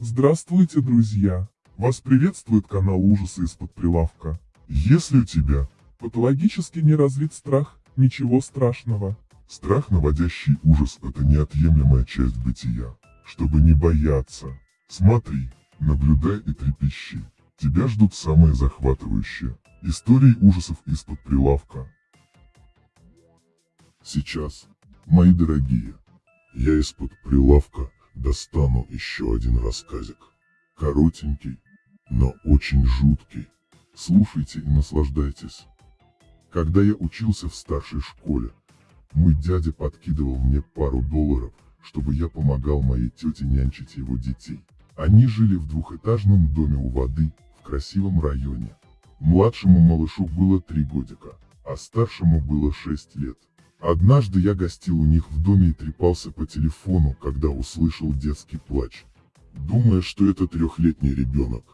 Здравствуйте, друзья! Вас приветствует канал Ужасы из-под прилавка. Если у тебя патологически не развит страх, ничего страшного. Страх, наводящий ужас, это неотъемлемая часть бытия. Чтобы не бояться, смотри, наблюдай и трепещи. Тебя ждут самые захватывающие истории ужасов из-под прилавка. Сейчас, мои дорогие, я из-под прилавка достану еще один рассказик. Коротенький, но очень жуткий. Слушайте и наслаждайтесь. Когда я учился в старшей школе, мой дядя подкидывал мне пару долларов, чтобы я помогал моей тете нянчить его детей. Они жили в двухэтажном доме у воды, в красивом районе. Младшему малышу было три годика, а старшему было шесть лет. Однажды я гостил у них в доме и трепался по телефону, когда услышал детский плач. Думая, что это трехлетний ребенок,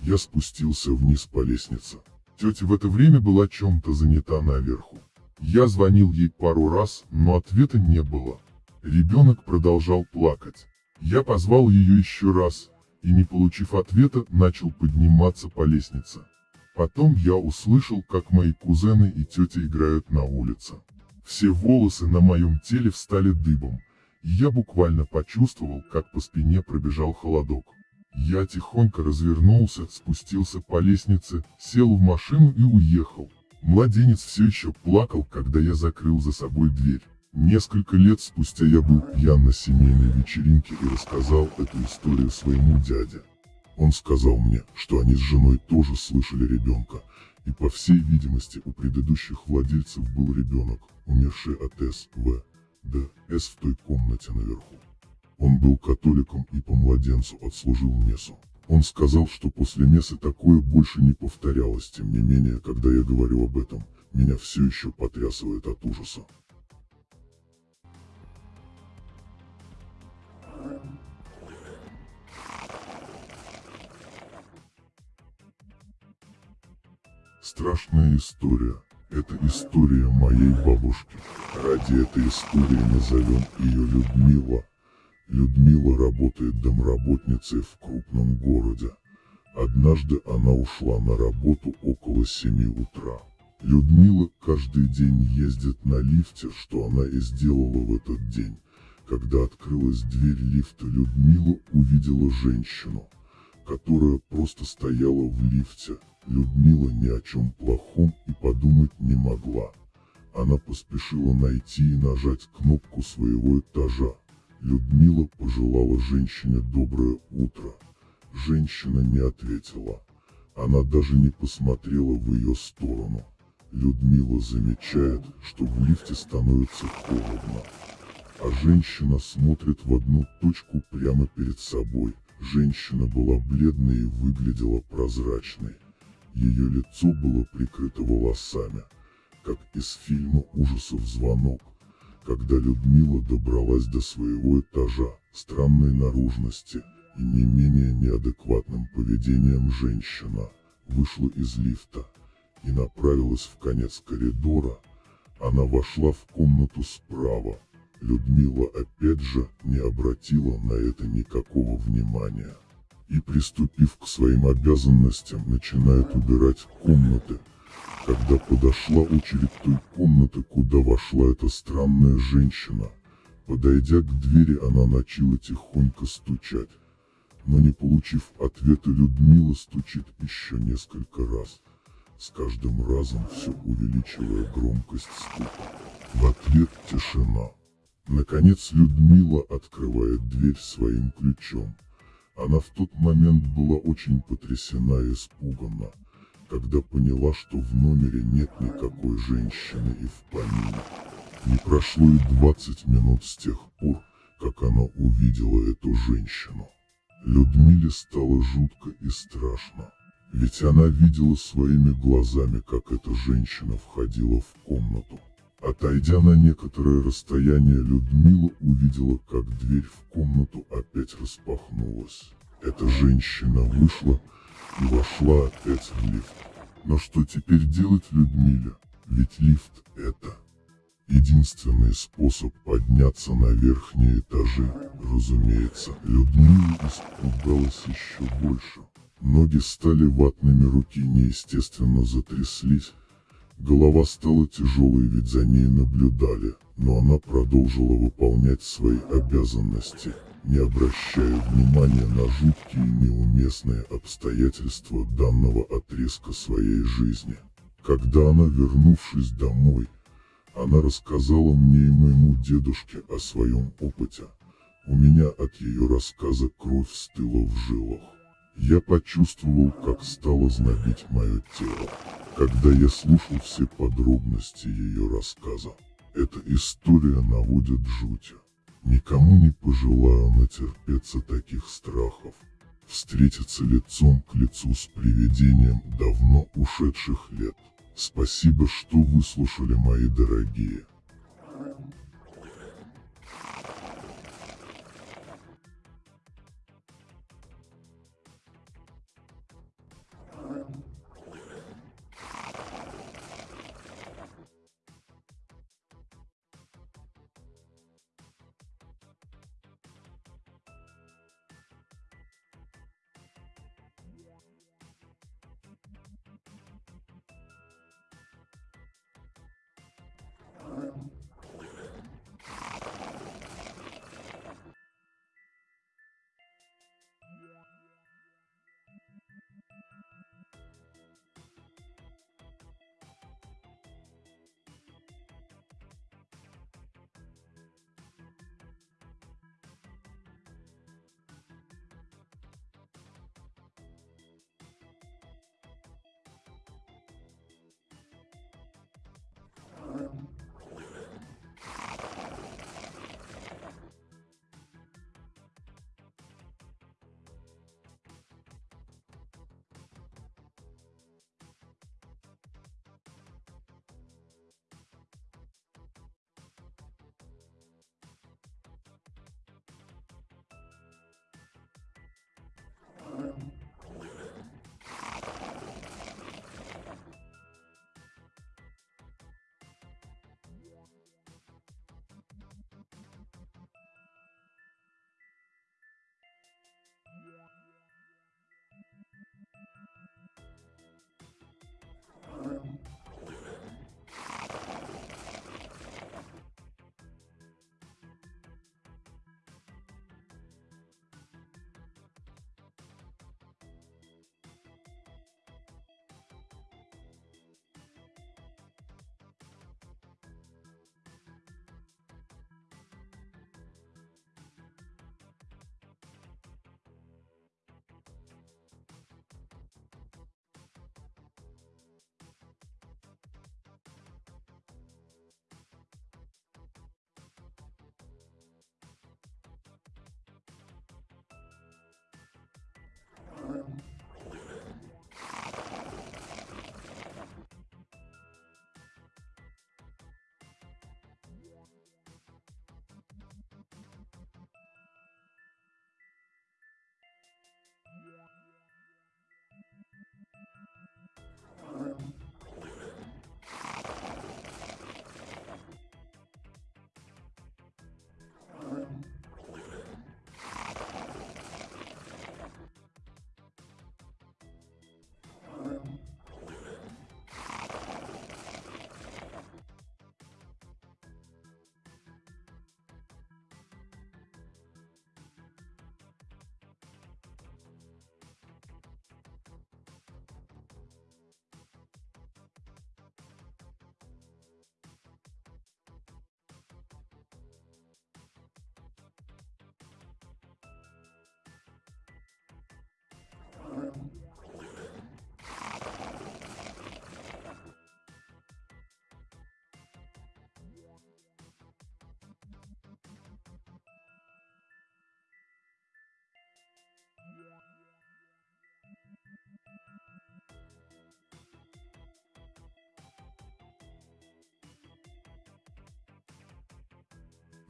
я спустился вниз по лестнице. Тетя в это время была чем-то занята наверху. Я звонил ей пару раз, но ответа не было. Ребенок продолжал плакать. Я позвал ее еще раз, и не получив ответа, начал подниматься по лестнице. Потом я услышал, как мои кузены и тетя играют на улице. Все волосы на моем теле встали дыбом, и я буквально почувствовал, как по спине пробежал холодок. Я тихонько развернулся, спустился по лестнице, сел в машину и уехал. Младенец все еще плакал, когда я закрыл за собой дверь. Несколько лет спустя я был пьян на семейной вечеринке и рассказал эту историю своему дяде. Он сказал мне, что они с женой тоже слышали ребенка, и по всей видимости у предыдущих владельцев был ребенок, умерший от СВ, ДС в той комнате наверху. Он был католиком и по младенцу отслужил мессу. Он сказал, что после мессы такое больше не повторялось, тем не менее, когда я говорю об этом, меня все еще потрясывает от ужаса. Страшная история. Это история моей бабушки. Ради этой истории назовем ее Людмила. Людмила работает домработницей в крупном городе. Однажды она ушла на работу около 7 утра. Людмила каждый день ездит на лифте, что она и сделала в этот день. Когда открылась дверь лифта, Людмила увидела женщину, которая просто стояла в лифте. Людмила ни о чем плохом и подумать не могла. Она поспешила найти и нажать кнопку своего этажа. Людмила пожелала женщине доброе утро. Женщина не ответила. Она даже не посмотрела в ее сторону. Людмила замечает, что в лифте становится холодно. А женщина смотрит в одну точку прямо перед собой. Женщина была бледной и выглядела прозрачной. Ее лицо было прикрыто волосами, как из фильма ужасов «Звонок». Когда Людмила добралась до своего этажа, странной наружности и не менее неадекватным поведением женщина, вышла из лифта и направилась в конец коридора. Она вошла в комнату справа. Людмила опять же не обратила на это никакого внимания и, приступив к своим обязанностям, начинает убирать комнаты. Когда подошла очередь той комнаты, куда вошла эта странная женщина, подойдя к двери, она начала тихонько стучать. Но не получив ответа, Людмила стучит еще несколько раз, с каждым разом все увеличивая громкость стука. В ответ тишина. Наконец Людмила открывает дверь своим ключом. Она в тот момент была очень потрясена и испугана, когда поняла, что в номере нет никакой женщины и в помине. Не прошло и 20 минут с тех пор, как она увидела эту женщину. Людмиле стало жутко и страшно, ведь она видела своими глазами, как эта женщина входила в комнату. Отойдя на некоторое расстояние, Людмила увидела, как дверь в комнату опять распахнулась. Эта женщина вышла и вошла опять в лифт. Но что теперь делать Людмиле? Ведь лифт это Единственный способ подняться на верхние этажи, разумеется, Людмила испугалась еще больше. Ноги стали ватными, руки неестественно затряслись. Голова стала тяжелой, ведь за ней наблюдали, но она продолжила выполнять свои обязанности, не обращая внимания на жуткие неуместные обстоятельства данного отрезка своей жизни. Когда она, вернувшись домой, она рассказала мне и моему дедушке о своем опыте. У меня от ее рассказа кровь стыла в жилах. Я почувствовал, как стало знобить мое тело, когда я слушал все подробности ее рассказа. Эта история наводит жуть. Никому не пожелаю натерпеться таких страхов. Встретиться лицом к лицу с привидением давно ушедших лет. Спасибо, что выслушали мои дорогие.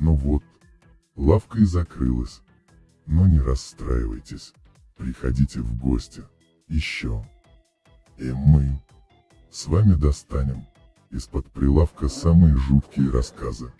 Ну вот, лавка и закрылась. Но не расстраивайтесь, приходите в гости, еще. И мы с вами достанем Из-под прилавка самые жуткие рассказы.